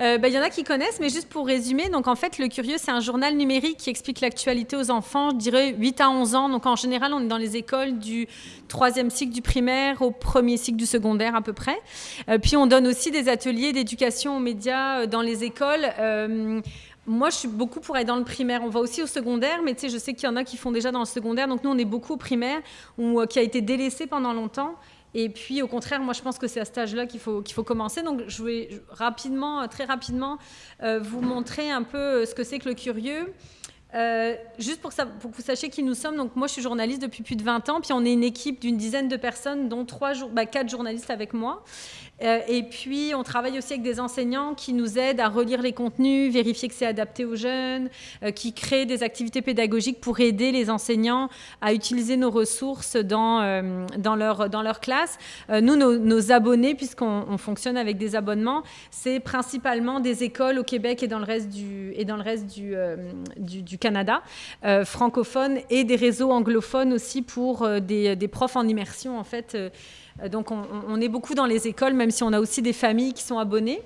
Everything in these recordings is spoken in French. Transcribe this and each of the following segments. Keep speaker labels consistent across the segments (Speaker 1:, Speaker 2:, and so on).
Speaker 1: Euh, bah, il y en a qui connaissent, mais juste pour résumer, donc en fait, Le Curieux, c'est un journal numérique qui explique l'actualité aux enfants, je dirais 8 à 11 ans. Donc en général, on est dans les écoles du troisième cycle du primaire au premier cycle du secondaire à peu près. Euh, puis on donne aussi des ateliers d'éducation aux médias euh, dans les écoles. Moi, je suis beaucoup pour aller dans le primaire. On va aussi au secondaire, mais tu sais, je sais qu'il y en a qui font déjà dans le secondaire. Donc nous, on est beaucoup au primaire, ou qui a été délaissé pendant longtemps. Et puis, au contraire, moi, je pense que c'est à cet âge-là qu'il faut, qu'il faut commencer. Donc, je vais rapidement, très rapidement, euh, vous montrer un peu euh, ce que c'est que le curieux. Euh, juste pour, que vous sachiez qui nous sommes, donc moi je suis journaliste depuis plus de 20 ans, puis on est une équipe d'une dizaine de personnes, dont trois, bah, quatre journalistes avec moi. Euh, et puis, on travaille aussi avec des enseignants qui nous aident à relire les contenus, vérifier que c'est adapté aux jeunes, euh, qui créent des activités pédagogiques pour aider les enseignants à utiliser nos ressources dans, euh, leur, dans leur classe. nous, nos, abonnés, puisqu'on fonctionne avec des abonnements, c'est principalement des écoles au Québec et dans le reste du, et dans le reste du, Canada, francophones, et des réseaux anglophones aussi pour des, des profs en immersion, en fait, euh, donc on, est beaucoup dans les écoles, même si on a aussi des familles qui sont abonnées.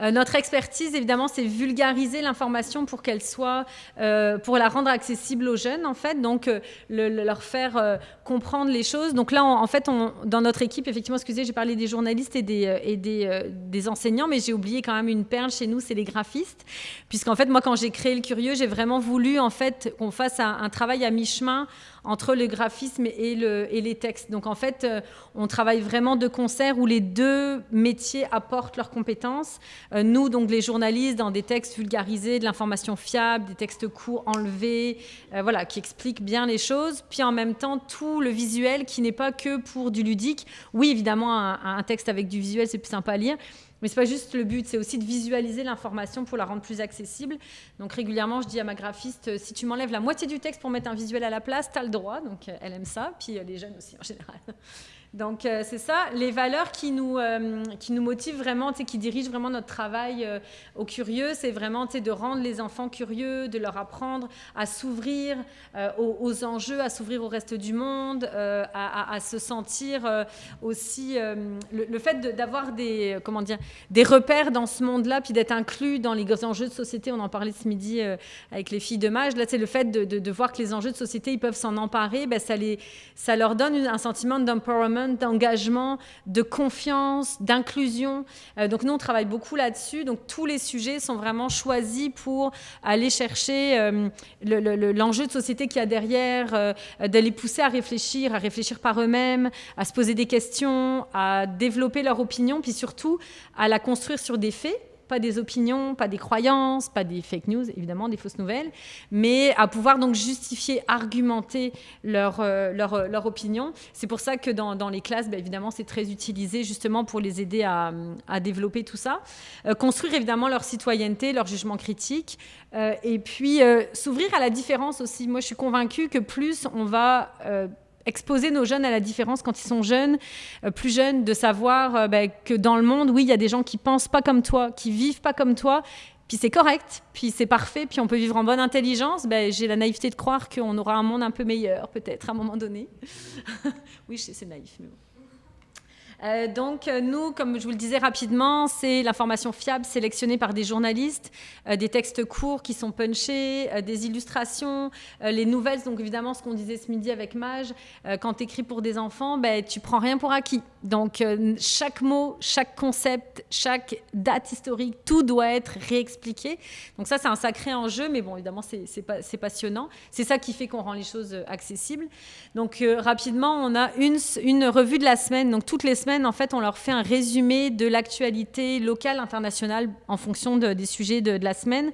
Speaker 1: Euh, notre expertise, évidemment, c'est vulgariser l'information pour qu'elle soit, euh, pour la rendre accessible aux jeunes, en fait, donc leur faire comprendre les choses. Donc là, en fait, dans notre équipe, effectivement, excusez, j'ai parlé des journalistes et des, enseignants, mais j'ai oublié quand même une perle chez nous, c'est les graphistes, puisqu'en fait, moi, quand j'ai créé le Curieux, j'ai vraiment voulu, en fait, qu'on fasse un travail à mi-chemin entre le graphisme et, le, et, les textes. Donc en fait, euh, on travaille vraiment de concert où les deux métiers apportent leurs compétences. Euh, nous, donc les journalistes, dans des textes vulgarisés, de l'information fiable, des textes courts enlevés, euh, voilà, qui expliquent bien les choses. Puis en même temps, tout le visuel qui n'est pas que pour du ludique. Oui, évidemment, un, un texte avec du visuel, c'est plus sympa à lire, mais ce n'est pas juste le but, c'est aussi de visualiser l'information pour la rendre plus accessible. Donc régulièrement, je dis à ma graphiste, euh, si tu m'enlèves la moitié du texte pour mettre un visuel à la place, tu as le droit. Donc euh, elle aime ça, puis euh, les jeunes aussi en général. Donc euh, c'est ça, les valeurs qui nous, euh, qui nous motivent vraiment, qui dirigent vraiment notre travail euh, au curieux, c'est vraiment de rendre les enfants curieux, de leur apprendre à s'ouvrir aux, enjeux, à s'ouvrir au reste du monde, à, se sentir aussi... Le, fait d'avoir des, des repères dans ce monde-là, puis d'être inclus dans les enjeux de société, on en parlait ce midi avec les filles de Mage, là c'est le fait de, de, voir que les enjeux de société, ils peuvent s'en emparer, ben, ça, les, ça leur donne un sentiment d'empowerment d'engagement, de confiance, d'inclusion. Euh, donc nous, on travaille beaucoup là-dessus. Donc tous les sujets sont vraiment choisis pour aller chercher euh, l'enjeu de société qu'il y a derrière, euh, de les pousser à réfléchir, à réfléchir par eux-mêmes, à se poser des questions, à développer leur opinion, puis surtout à la construire sur des faits pas des opinions, pas des croyances, pas des fake news, évidemment, des fausses nouvelles, mais à pouvoir donc justifier, argumenter leur, euh, leur, euh, leur, opinion. C'est pour ça que dans, dans les classes, bah, évidemment, c'est très utilisé justement pour les aider à, à développer tout ça. Euh, construire évidemment leur citoyenneté, leur jugement critique, et puis s'ouvrir à la différence aussi. Moi, je suis convaincue que plus on va exposer nos jeunes à la différence quand ils sont jeunes, euh, plus jeunes, de savoir euh, ben, que dans le monde, oui, il y a des gens qui pensent pas comme toi, qui vivent pas comme toi, puis c'est correct, puis c'est parfait, puis on peut vivre en bonne intelligence. Ben, J'ai la naïveté de croire qu'on aura un monde un peu meilleur, peut-être, à un moment donné. oui, c'est naïf, mais bon. Euh, donc euh, nous, comme je vous le disais rapidement, c'est l'information fiable sélectionnée par des journalistes, euh, des textes courts qui sont punchés, des illustrations, les nouvelles, donc évidemment ce qu'on disait ce midi avec Mage, quand tu écris pour des enfants, ben, tu prends rien pour acquis. Donc chaque mot, chaque concept, chaque date historique, tout doit être réexpliqué. Donc ça c'est un sacré enjeu, mais bon évidemment c'est passionnant. C'est ça qui fait qu'on rend les choses accessibles. Donc rapidement, on a une, une revue de la semaine, donc toutes les semaines, en fait, on leur fait un résumé de l'actualité locale, internationale, en fonction des sujets de, la semaine.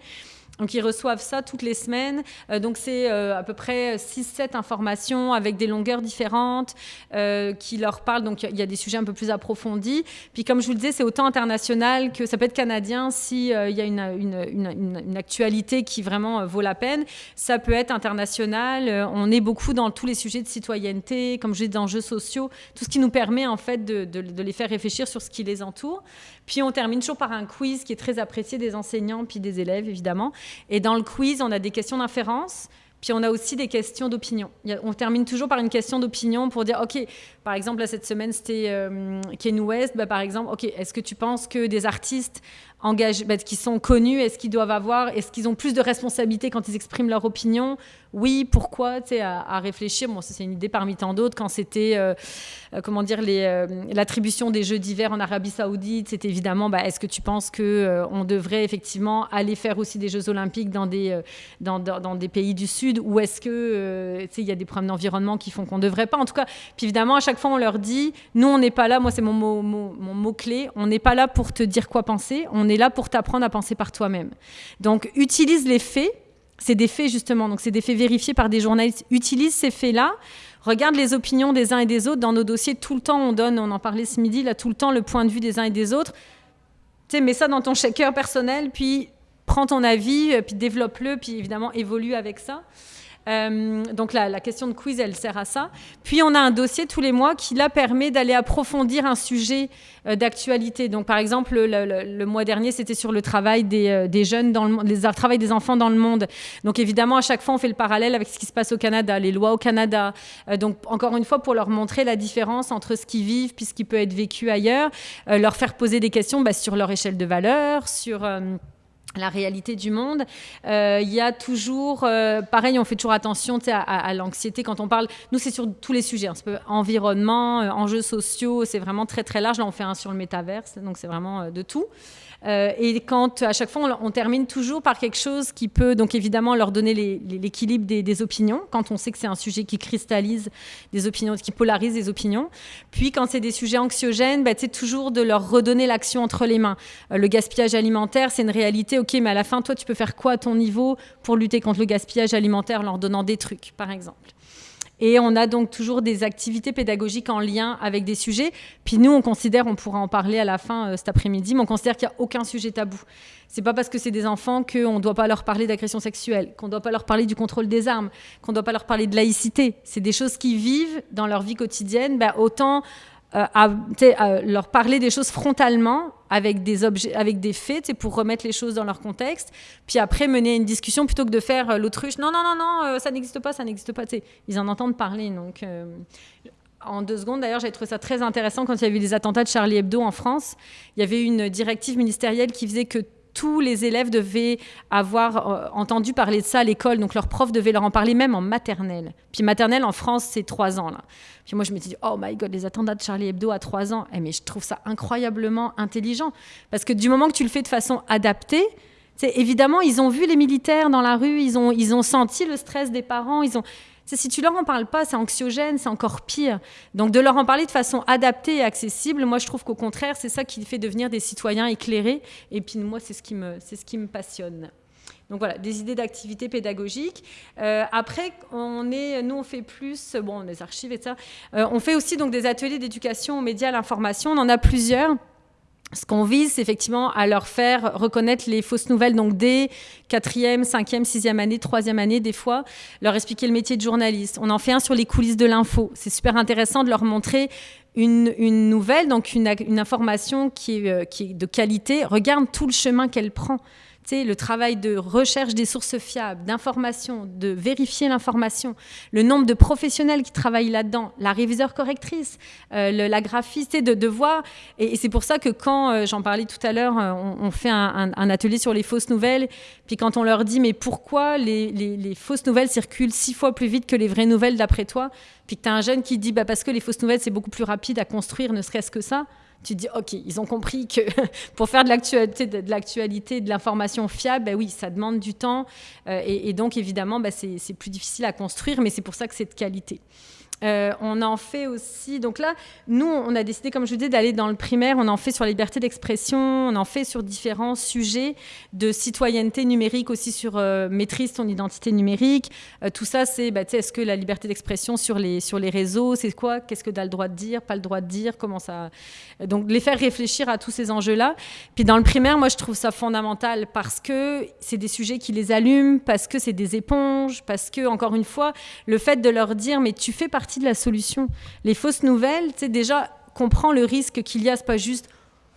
Speaker 1: Donc ils reçoivent ça toutes les semaines. Euh, donc c'est euh, à peu près 6-7 informations avec des longueurs différentes euh, qui leur parlent. Donc il y a des sujets un peu plus approfondis. Puis comme je vous le disais, c'est autant international que ça peut être canadien s'il y a une, actualité qui vraiment vaut la peine. Ça peut être international. on est beaucoup dans tous les sujets de citoyenneté, comme je dis, d'enjeux sociaux, tout ce qui nous permet en fait de, de les faire réfléchir sur ce qui les entoure. Puis on termine toujours par un quiz qui est très apprécié des enseignants puis des élèves, évidemment. Et dans le quiz, on a des questions d'inférence Puis on a aussi des questions d'opinion. On termine toujours par une question d'opinion pour dire, OK, par exemple, là, cette semaine, c'était euh, Ken West. Bah, par exemple, OK, est-ce que tu penses que des artistes engagés, bah, qui sont connus, est-ce qu'ils doivent avoir, est-ce qu'ils ont plus de responsabilités quand ils expriment leur opinion? Oui, pourquoi, tu sais, à, réfléchir. Bon, c'est une idée parmi tant d'autres. Quand c'était, euh, euh, comment dire, euh, l'attribution des Jeux d'hiver en Arabie Saoudite, c'était évidemment, bah, est-ce que tu penses que on devrait effectivement aller faire aussi des Jeux Olympiques dans des, dans, des pays du Sud, ou est-ce que, tu sais, il y a des problèmes d'environnement qui font qu'on ne devrait pas? En tout cas, puis évidemment, à chaque fois, on leur dit, nous, on n'est pas là. Moi, c'est mon mot, mon mot clé. On n'est pas là pour te dire quoi penser. On est là pour t'apprendre à penser par toi-même. Donc, utilise les faits c'est des faits justement, donc c'est des faits vérifiés par des journalistes. Utilise ces faits-là, regarde les opinions des uns et des autres. Dans nos dossiers, tout le temps, on donne, on en parlait ce midi, là, tout le temps, le point de vue des uns et des autres. Tu sais, mets ça dans ton shaker personnel, puis prends ton avis, euh, puis développe-le, puis évidemment évolue avec ça. Euh, donc la, la, question de quiz, elle sert à ça. Puis on a un dossier tous les mois qui là permet d'aller approfondir un sujet euh, d'actualité. Donc par exemple, le, mois dernier, c'était sur le travail des, euh, des, jeunes dans le les travail des enfants dans le monde. Donc évidemment, à chaque fois, on fait le parallèle avec ce qui se passe au Canada, les lois au Canada. donc encore une fois, pour leur montrer la différence entre ce qu'ils vivent puis ce qui peut être vécu ailleurs, leur faire poser des questions bah, sur leur échelle de valeur, sur la réalité du monde. Euh, il y a toujours, euh, pareil, on fait toujours attention à, à, l'anxiété quand on parle. Nous, c'est sur tous les sujets. Hein. environnement, euh, enjeux sociaux, c'est vraiment très très large. Là, on fait un sur le métaverse, donc c'est vraiment de tout. Euh, et quand à chaque fois on, termine toujours par quelque chose qui peut donc évidemment leur donner l'équilibre des, opinions, quand on sait que c'est un sujet qui cristallise des opinions, qui polarise des opinions. Puis quand c'est des sujets anxiogènes, bah, c'est toujours de leur redonner l'action entre les mains. Euh, le gaspillage alimentaire, c'est une réalité, ok, mais à la fin, toi, tu peux faire quoi à ton niveau pour lutter contre le gaspillage alimentaire en leur donnant des trucs, par exemple? Et on a donc toujours des activités pédagogiques en lien avec des sujets. Puis nous, on considère, on pourra en parler à la fin euh, cet après-midi, mais on considère qu'il n'y a aucun sujet tabou. C'est pas parce que c'est des enfants qu'on ne doit pas leur parler d'agression sexuelle, qu'on ne doit pas leur parler du contrôle des armes, qu'on ne doit pas leur parler de laïcité. C'est des choses qui vivent dans leur vie quotidienne. Ben, autant euh, à, leur parler des choses frontalement avec des objets, avec des faits, pour remettre les choses dans leur contexte. Puis après mener une discussion plutôt que de faire euh, l'autruche. Non, non, non, non, euh, ça n'existe pas, ça n'existe pas. ils en entendent parler. Donc, en deux secondes, d'ailleurs, j'ai trouvé ça très intéressant quand il y avait eu les attentats de Charlie Hebdo en France. Il y avait une directive ministérielle qui faisait que tous les élèves devaient avoir euh, entendu parler de ça à l'école, donc leurs profs devaient leur en parler même en maternelle. Puis maternelle en France, c'est trois ans là. Puis moi je me suis dit oh my god les attentats de Charlie Hebdo à trois ans. Eh, mais je trouve ça incroyablement intelligent parce que du moment que tu le fais de façon adaptée, évidemment ils ont vu les militaires dans la rue, ils ont ils ont senti le stress des parents, ils ont si tu leur en parles pas, c'est anxiogène, c'est encore pire. Donc de leur en parler de façon adaptée et accessible, moi je trouve qu'au contraire, c'est ça qui fait devenir des citoyens éclairés. Et puis moi, c'est ce qui me, c'est ce qui me passionne. Donc voilà, des idées d'activités pédagogiques. Euh, après, on est, nous on fait plus, bon, des archives et ça. Euh, on fait aussi donc des ateliers d'éducation aux médias, à l'information. On en a plusieurs ce qu'on vise, c'est effectivement à leur faire reconnaître les fausses nouvelles, donc dès quatrième, cinquième, sixième année, troisième année, des fois, leur expliquer le métier de journaliste. On en fait un sur les coulisses de l'info. C'est super intéressant de leur montrer une, nouvelle, donc une, information qui est, euh, qui est de qualité. Regarde tout le chemin qu'elle prend le travail de recherche des sources fiables, d'information, de vérifier l'information, le nombre de professionnels qui travaillent là-dedans, la réviseur correctrice, euh, la graphiste, de, de voir. Et, c'est pour ça que quand, euh, j'en parlais tout à l'heure, euh, on, fait un, atelier sur les fausses nouvelles, puis quand on leur dit, mais pourquoi les, fausses nouvelles circulent six fois plus vite que les vraies nouvelles d'après toi, puis que tu as un jeune qui dit, bah, parce que les fausses nouvelles, c'est beaucoup plus rapide à construire, ne serait-ce que ça tu dis, OK, ils ont compris que pour faire de l'actualité, de, l'actualité, de l'information fiable, ben oui, ça demande du temps. Euh, et, donc, évidemment, ben c'est plus difficile à construire, mais c'est pour ça que c'est de qualité. Euh, on en fait aussi. Donc là, nous, on a décidé, comme je vous disais, d'aller dans le primaire. On en fait sur la liberté d'expression. On en fait sur différents sujets de citoyenneté numérique, aussi sur euh, maîtrise ton identité numérique. Euh, tout ça, c'est bah, est-ce que la liberté d'expression sur les, sur les réseaux, c'est quoi? Qu'est-ce que tu as le droit de dire? Pas le droit de dire? Comment ça? Donc, les faire réfléchir à tous ces enjeux-là. Puis dans le primaire, moi, je trouve ça fondamental parce que c'est des sujets qui les allument, parce que c'est des éponges, parce que, encore une fois, le fait de leur dire, mais tu fais partie de la solution. Les fausses nouvelles, tu sais, déjà, comprends le risque qu'il y a, c'est pas juste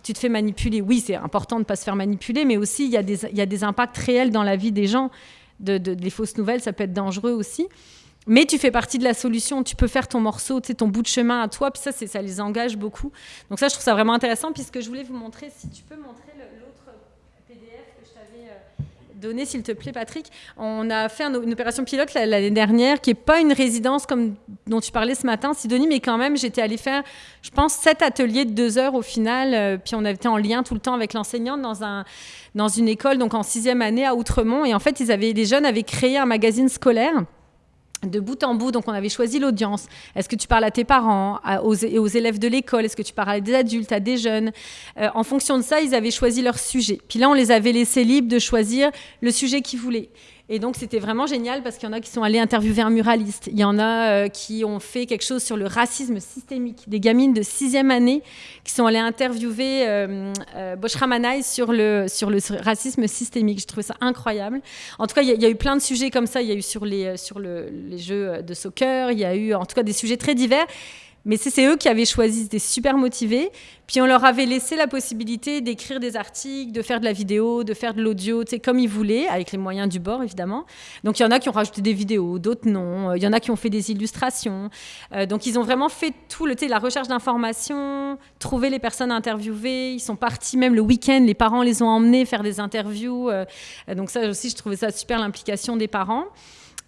Speaker 1: tu te fais manipuler. Oui, c'est important de ne pas se faire manipuler, mais aussi il y, a des, y a des impacts réels dans la vie des gens. de, des fausses nouvelles, ça peut être dangereux aussi. Mais tu fais partie de la solution. Tu peux faire ton morceau, ton bout de chemin à toi. Puis ça, ça les engage beaucoup. Donc ça, je trouve ça vraiment intéressant. Puisque je voulais vous montrer, si tu peux montrer l'autre PDF que je t'avais euh, donné, s'il te plaît, Patrick. On a fait une opération pilote l'année dernière, qui n'est pas une résidence comme dont tu parlais ce matin, Sidonie, mais quand même, j'étais allée faire, je pense, sept ateliers de deux heures au final. Euh, puis on avait été en lien tout le temps avec l'enseignante dans un dans une école, donc en sixième année à Outremont. Et en fait, ils avaient, les jeunes avaient créé un magazine scolaire de bout en bout, donc on avait choisi l'audience. Est-ce que tu parles à tes parents, aux, aux, élèves de l'école? Est-ce que tu parles à des adultes, à des jeunes? Euh, En fonction de ça, ils avaient choisi leur sujet. Puis là, on les avait laissés libres de choisir le sujet qu'ils voulaient. Et donc, c'était vraiment génial parce qu'il y en a qui sont allés interviewer un muraliste. Il y en a euh, qui ont fait quelque chose sur le racisme systémique. Des gamines de sixième année qui sont allées interviewer euh, euh sur le, sur le racisme systémique. Je trouvais ça incroyable. En tout cas, il y, a eu plein de sujets comme ça. Il y a eu sur les, sur les jeux de soccer. Il y a eu, en tout cas, des sujets très divers. Mais c'est eux qui avaient choisi, c'était super motivés. Puis on leur avait laissé la possibilité d'écrire des articles, de faire de la vidéo, de faire de l'audio, comme ils voulaient, avec les moyens du bord, évidemment. Donc il y en a qui ont rajouté des vidéos, d'autres non. Il y en a qui ont fait des illustrations. Euh, donc ils ont vraiment fait tout, le, la recherche d'informations, trouver les personnes interviewées. Ils sont partis même le week-end, les parents les ont emmenés faire des interviews. Euh, donc ça aussi, je trouvais ça super, l'implication des parents.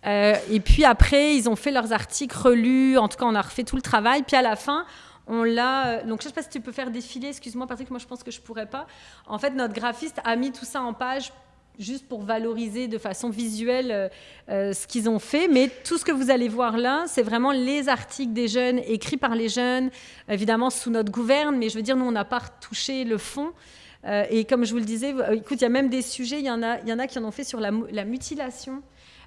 Speaker 1: Euh, et puis après, ils ont fait leurs articles relus. En tout cas, on a refait tout le travail. Puis à la fin, on l'a. Euh, donc, je ne sais pas si tu peux faire défiler. Excuse-moi, Patrick, moi, je pense que je ne pourrais pas. En fait, notre graphiste a mis tout ça en page juste pour valoriser de façon visuelle euh, ce qu'ils ont fait. Mais tout ce que vous allez voir là, c'est vraiment les articles des jeunes, écrits par les jeunes, évidemment sous notre gouverne. Mais je veux dire, nous, on n'a pas touché le fond. et comme je vous le disais, écoute, il y a même des sujets, il y en a, y en, a qui en ont fait sur la mutilation.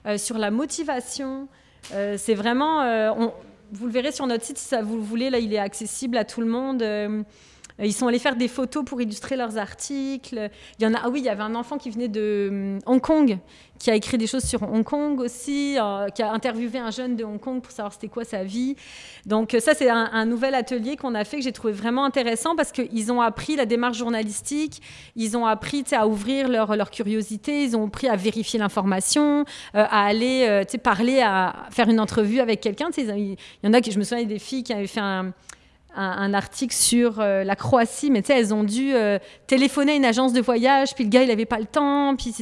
Speaker 1: Euh, sur la motivation. Euh, c'est vraiment, euh, vous le verrez sur notre site si ça vous le voulez, là il est accessible à tout le monde. Ils sont allés faire des photos pour illustrer leurs articles. Il y en a, ah oui, il y avait un enfant qui venait de Hong Kong qui a écrit des choses sur Hong Kong aussi, euh, qui a interviewé un jeune de Hong Kong pour savoir c'était quoi sa vie. Donc euh, ça, c'est un, nouvel atelier qu'on a fait que j'ai trouvé vraiment intéressant parce qu'ils ont appris la démarche journalistique, ils ont appris à ouvrir leur, leur, curiosité, ils ont appris à vérifier l'information, euh, à aller parler, à faire une entrevue avec quelqu'un. Il y en a qui, je me souviens des filles qui avaient fait un un, article sur euh, la Croatie, mais tu sais, elles ont dû euh, téléphoner à une agence de voyage, puis le gars, il n'avait pas le temps, puis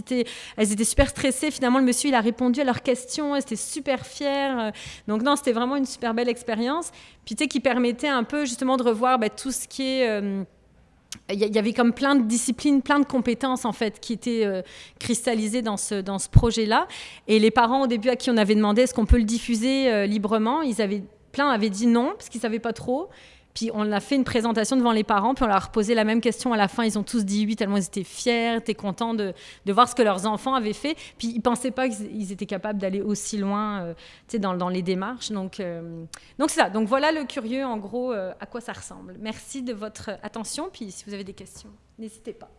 Speaker 1: elles étaient super stressées. Finalement, le monsieur, il a répondu à leurs questions, elles étaient super fières. Donc non, c'était vraiment une super belle expérience. Puis tu sais, qui permettait un peu justement de revoir bah, tout ce qui est... Euh, il y avait comme plein de disciplines, plein de compétences en fait qui étaient cristallisées dans ce, dans ce projet-là. Et les parents au début à qui on avait demandé est-ce qu'on peut le diffuser librement, ils avaient plein avaient dit non parce qu'ils savaient pas trop. Puis on a fait une présentation devant les parents, puis on leur a posé la même question à la fin. Ils ont tous dit oui, tellement ils étaient fiers, étaient contents de, voir ce que leurs enfants avaient fait. Puis ils ne pensaient pas qu'ils étaient capables d'aller aussi loin euh, dans, dans, les démarches. Donc euh, donc c'est ça. Donc voilà le curieux, en gros, euh, à quoi ça ressemble. Merci de votre attention. Puis si vous avez des questions, n'hésitez pas.